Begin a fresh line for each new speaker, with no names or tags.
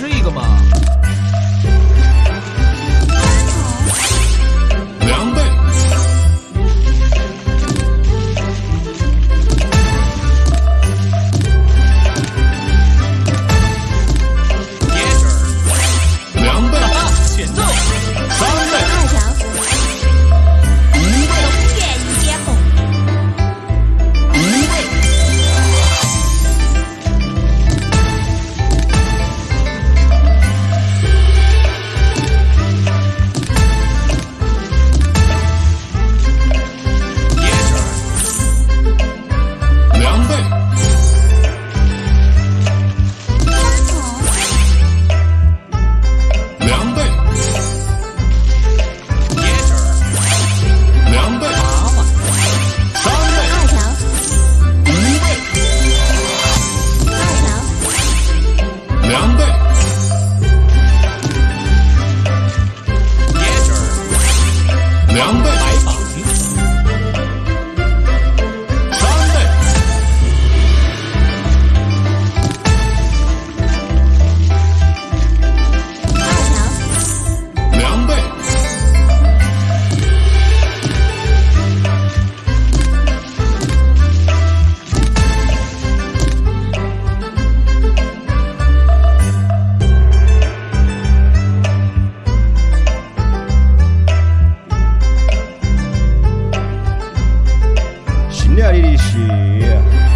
吃一个嘛。
Irixi.